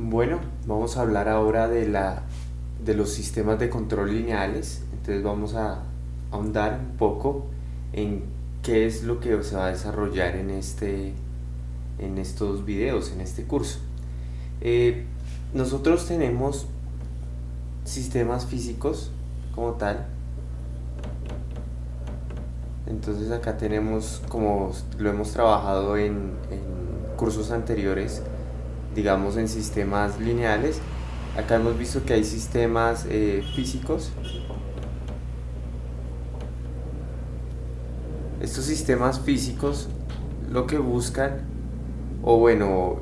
Bueno, vamos a hablar ahora de, la, de los sistemas de control lineales. Entonces vamos a ahondar un poco en qué es lo que se va a desarrollar en, este, en estos videos, en este curso. Eh, nosotros tenemos sistemas físicos como tal. Entonces acá tenemos, como lo hemos trabajado en, en cursos anteriores, digamos en sistemas lineales. Acá hemos visto que hay sistemas eh, físicos. Estos sistemas físicos lo que buscan o bueno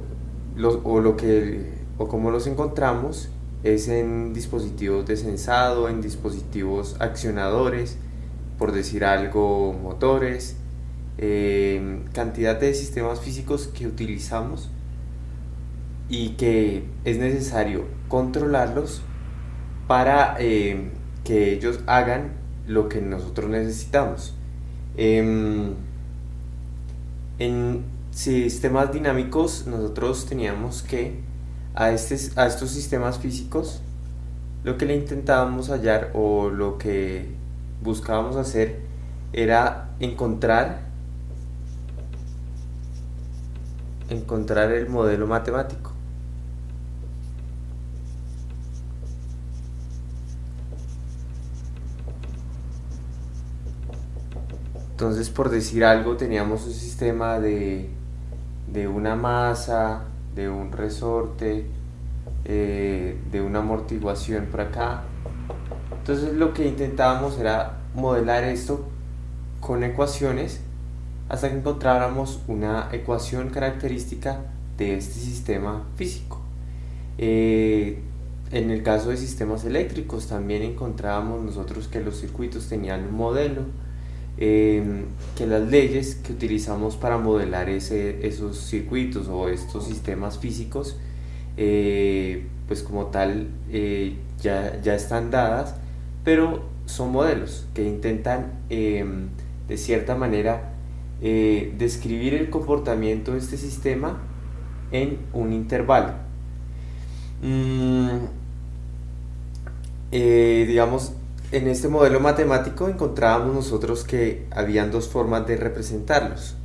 o lo que o como los encontramos es en dispositivos de sensado en dispositivos accionadores por decir algo motores eh, cantidad de sistemas físicos que utilizamos y que es necesario controlarlos para eh, que ellos hagan lo que nosotros necesitamos. Em, en sistemas dinámicos nosotros teníamos que a, este, a estos sistemas físicos lo que le intentábamos hallar o lo que buscábamos hacer era encontrar encontrar el modelo matemático Entonces, por decir algo, teníamos un sistema de, una masa, de un resorte, eh, de una amortiguación por acá. Entonces lo que intentábamos era modelar esto con ecuaciones hasta que encontráramos una ecuación característica de este sistema físico. Eh, en el caso de sistemas eléctricos también encontrábamos nosotros que los circuitos tenían un modelo Em, que las leyes que utilizamos para modelar ese, esos circuitos o estos sistemas físicos eh, pues como tal eh, ya, ya, están dadas pero son modelos que intentan em, de cierta manera eh, describir el comportamiento de este sistema en un intervalo. Mm, digamos en este modelo matemático encontrábamos nosotros que habían dos formas de representarlos.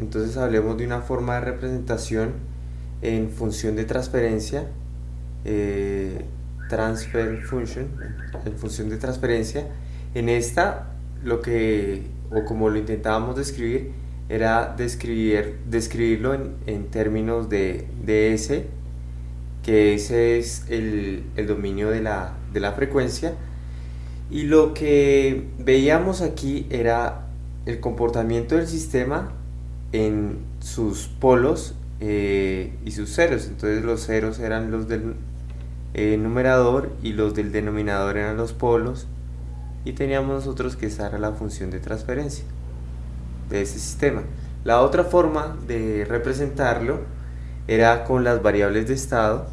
Entonces hablemos de una forma de representación en función de transferencia, eh, transfer function, en función de transferencia. En esta, lo que, o como lo intentábamos describir, era describir, describirlo en, términos de, de S, que ese es el, el dominio de la, de la frecuencia, y lo que veíamos aquí era el comportamiento del sistema en sus polos eh, y sus ceros. Entonces los ceros eran los del eh, numerador y los del denominador eran los polos. Y teníamos nosotros que esa era la función de transferencia de ese sistema. La otra forma de representarlo era con las variables de estado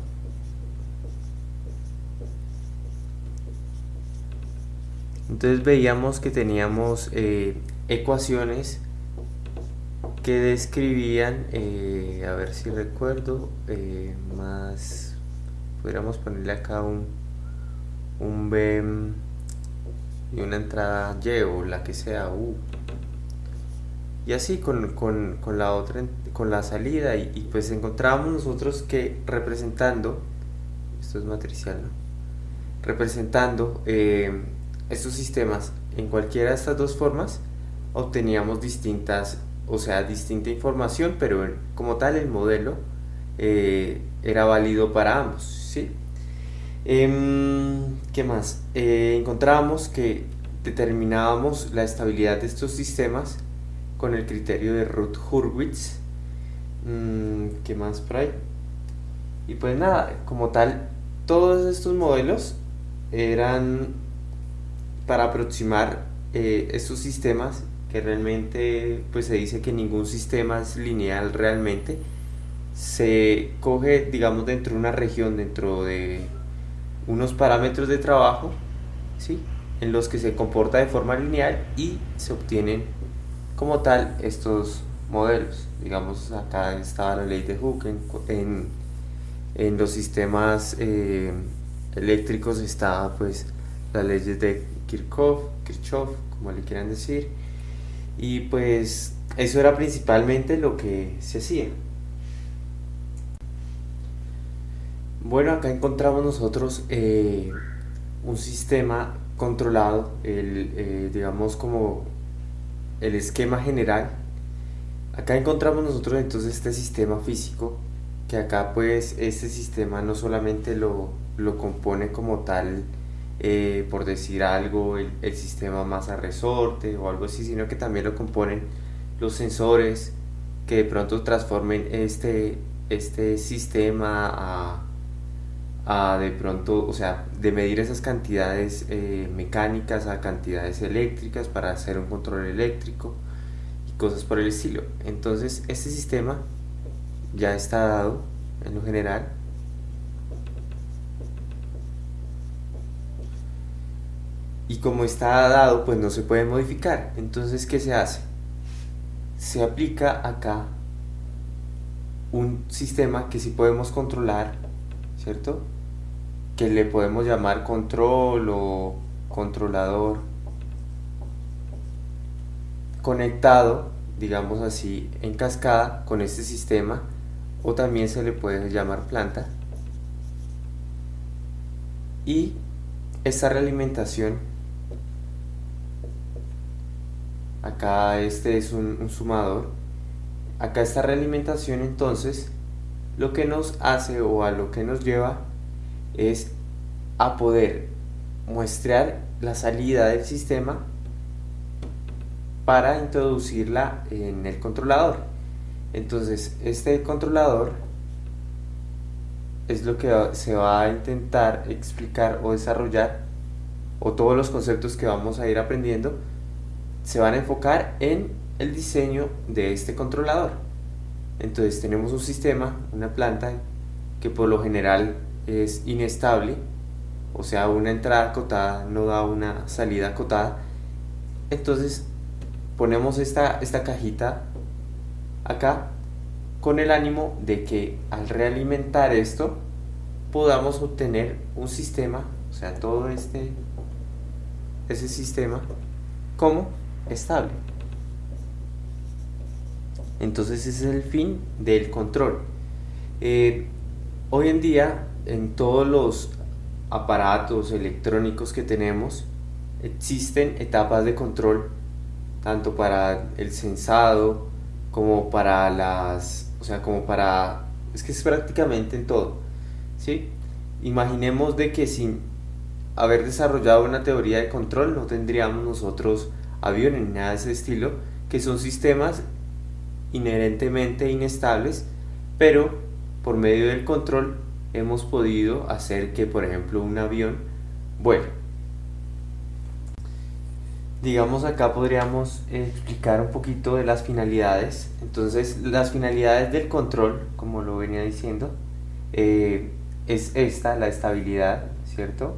entonces veíamos que teníamos eh, ecuaciones que describían, eh, a ver si recuerdo, eh, más, podríamos ponerle acá un, un B y una entrada Y o la que sea U. Y así con, con, con la otra, con la salida y, pues encontrábamos nosotros que representando, esto es matricial, ¿no? representando estos sistemas en cualquiera de estas dos formas obteníamos distintas, o sea, distinta información, pero como tal el modelo eh, era válido para ambos. ¿sí? Em, ¿Qué más? Eh, encontrábamos que determinábamos la estabilidad de estos sistemas con el criterio de Ruth-Hurwitz. Mm, ¿Qué más por ahí? Y pues nada, como tal, todos estos modelos eran para aproximar eh, estos sistemas que realmente pues se dice que ningún sistema es lineal realmente se coge digamos dentro de una región dentro de unos parámetros de trabajo ¿sí? en los que se comporta de forma lineal y se obtienen como tal estos modelos digamos acá estaba la ley de Hooke en, en los sistemas eh, eléctricos está pues las leyes de Kirchhoff, Kirchhoff, como le quieran decir, y pues eso era principalmente lo que se hacía. Bueno, acá encontramos nosotros eh, un sistema controlado, el, eh, digamos como el esquema general. Acá encontramos nosotros entonces este sistema físico, que acá pues este sistema no solamente lo, lo compone como tal, eh, por decir algo, el, el, sistema masa resorte o algo así, sino que también lo componen los sensores que de pronto transformen este, este sistema a a de pronto, o sea, de medir esas cantidades eh, mecánicas a cantidades eléctricas para hacer un control eléctrico y cosas por el estilo. Entonces, este sistema ya está dado en lo general. Y como está dado, pues no se puede modificar. Entonces, ¿qué se hace? Se aplica acá un sistema que sí podemos controlar, ¿cierto? que le podemos llamar control o controlador conectado, digamos así, en cascada con este sistema o también se le puede llamar planta y esta realimentación acá este es un, sumador acá esta realimentación entonces lo que nos hace o a lo que nos lleva es a poder muestrear la salida del sistema para introducirla en el controlador. Entonces, este controlador es lo que se va a intentar explicar o desarrollar, o todos los conceptos que vamos a ir aprendiendo, se van a enfocar en el diseño de este controlador. Entonces tenemos un sistema, una planta, que por lo general es inestable, o sea, una entrada acotada no da una salida acotada. Entonces ponemos esta, esta cajita acá con el ánimo de que al realimentar esto podamos obtener un sistema, o sea, todo este ese sistema como estable. Entonces ese es el fin del control. Eh, hoy en día en todos los aparatos electrónicos que tenemos existen etapas de control tanto para el sensado como para las o sea como para es que es prácticamente en todo ¿sí? imaginemos de que sin haber desarrollado una teoría de control no tendríamos nosotros aviones ni nada de ese estilo que son sistemas inherentemente inestables pero por medio del control hemos podido hacer que, por ejemplo, un avión vuele. Digamos acá podríamos explicar un poquito de las finalidades. Entonces, las finalidades del control, como lo venía diciendo, eh, es esta, la estabilidad, ¿cierto?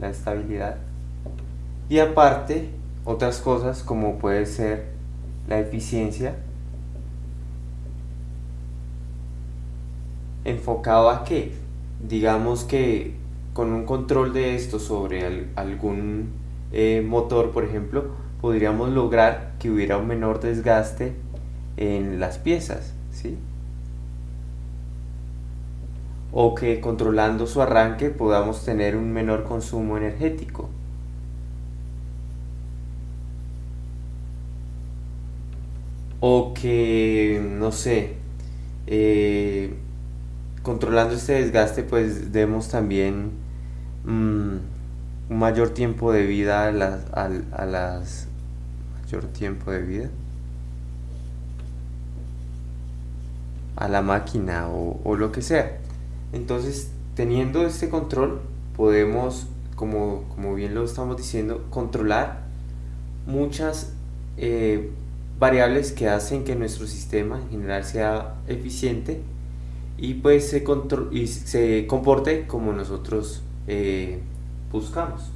La estabilidad. Y aparte, otras cosas como puede ser la eficiencia, enfocado a qué? Digamos que con un control de esto sobre algún eh, motor, por ejemplo, podríamos lograr que hubiera un menor desgaste en las piezas, ¿sí? O que controlando su arranque podamos tener un menor consumo energético. O que, no sé, eh, controlando este desgaste pues demos también mm, un mayor tiempo de vida a las, a, las mayor tiempo de vida. A la máquina o, lo que sea. Entonces teniendo este control podemos como, como bien lo estamos diciendo controlar muchas eh, variables que hacen que nuestro sistema en general sea eficiente y pues se, y se comporte como nosotros eh, buscamos.